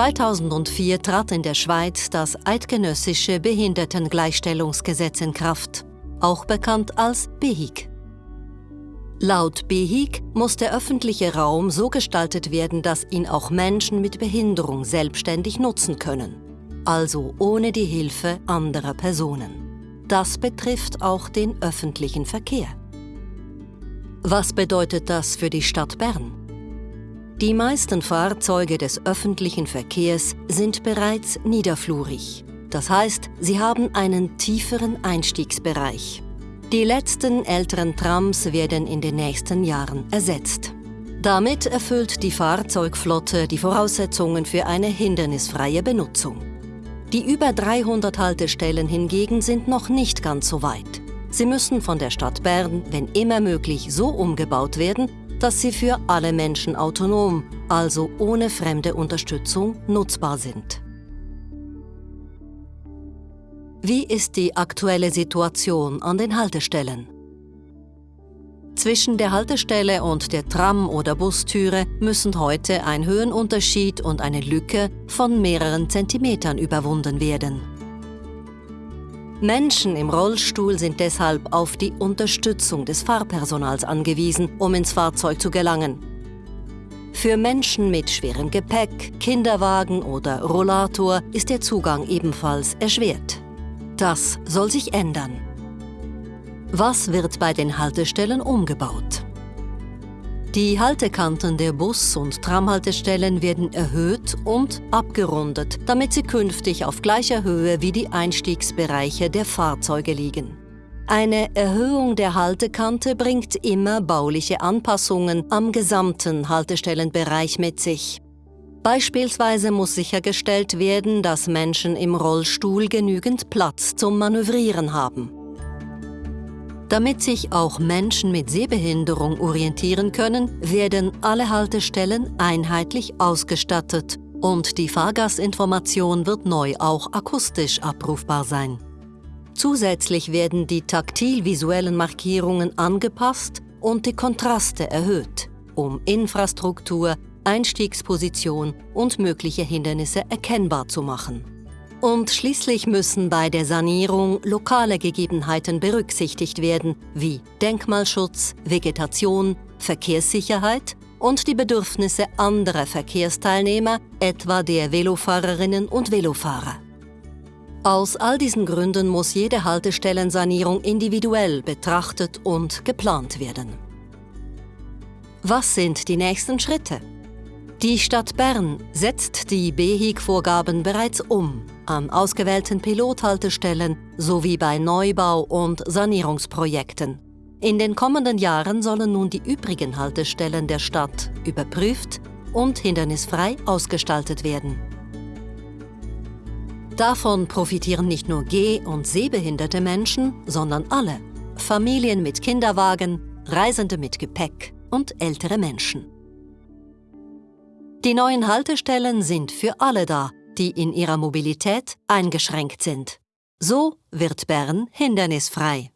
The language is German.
2004 trat in der Schweiz das Eidgenössische Behindertengleichstellungsgesetz in Kraft, auch bekannt als BEHIG. Laut BEHIG muss der öffentliche Raum so gestaltet werden, dass ihn auch Menschen mit Behinderung selbstständig nutzen können, also ohne die Hilfe anderer Personen. Das betrifft auch den öffentlichen Verkehr. Was bedeutet das für die Stadt Bern? Die meisten Fahrzeuge des öffentlichen Verkehrs sind bereits niederflurig. Das heißt, sie haben einen tieferen Einstiegsbereich. Die letzten älteren Trams werden in den nächsten Jahren ersetzt. Damit erfüllt die Fahrzeugflotte die Voraussetzungen für eine hindernisfreie Benutzung. Die über 300 Haltestellen hingegen sind noch nicht ganz so weit. Sie müssen von der Stadt Bern, wenn immer möglich, so umgebaut werden, dass sie für alle Menschen autonom, also ohne fremde Unterstützung, nutzbar sind. Wie ist die aktuelle Situation an den Haltestellen? Zwischen der Haltestelle und der Tram- oder Bustüre müssen heute ein Höhenunterschied und eine Lücke von mehreren Zentimetern überwunden werden. Menschen im Rollstuhl sind deshalb auf die Unterstützung des Fahrpersonals angewiesen, um ins Fahrzeug zu gelangen. Für Menschen mit schwerem Gepäck, Kinderwagen oder Rollator ist der Zugang ebenfalls erschwert. Das soll sich ändern. Was wird bei den Haltestellen umgebaut? Die Haltekanten der Bus- und Tramhaltestellen werden erhöht und abgerundet, damit sie künftig auf gleicher Höhe wie die Einstiegsbereiche der Fahrzeuge liegen. Eine Erhöhung der Haltekante bringt immer bauliche Anpassungen am gesamten Haltestellenbereich mit sich. Beispielsweise muss sichergestellt werden, dass Menschen im Rollstuhl genügend Platz zum Manövrieren haben. Damit sich auch Menschen mit Sehbehinderung orientieren können, werden alle Haltestellen einheitlich ausgestattet und die Fahrgastinformation wird neu auch akustisch abrufbar sein. Zusätzlich werden die taktil-visuellen Markierungen angepasst und die Kontraste erhöht, um Infrastruktur, Einstiegsposition und mögliche Hindernisse erkennbar zu machen. Und schließlich müssen bei der Sanierung lokale Gegebenheiten berücksichtigt werden, wie Denkmalschutz, Vegetation, Verkehrssicherheit und die Bedürfnisse anderer Verkehrsteilnehmer, etwa der Velofahrerinnen und Velofahrer. Aus all diesen Gründen muss jede Haltestellensanierung individuell betrachtet und geplant werden. Was sind die nächsten Schritte? Die Stadt Bern setzt die BEHIG-Vorgaben bereits um an ausgewählten Pilothaltestellen sowie bei Neubau- und Sanierungsprojekten. In den kommenden Jahren sollen nun die übrigen Haltestellen der Stadt überprüft und hindernisfrei ausgestaltet werden. Davon profitieren nicht nur geh- und sehbehinderte Menschen, sondern alle. Familien mit Kinderwagen, Reisende mit Gepäck und ältere Menschen. Die neuen Haltestellen sind für alle da, die in ihrer Mobilität eingeschränkt sind. So wird Bern hindernisfrei.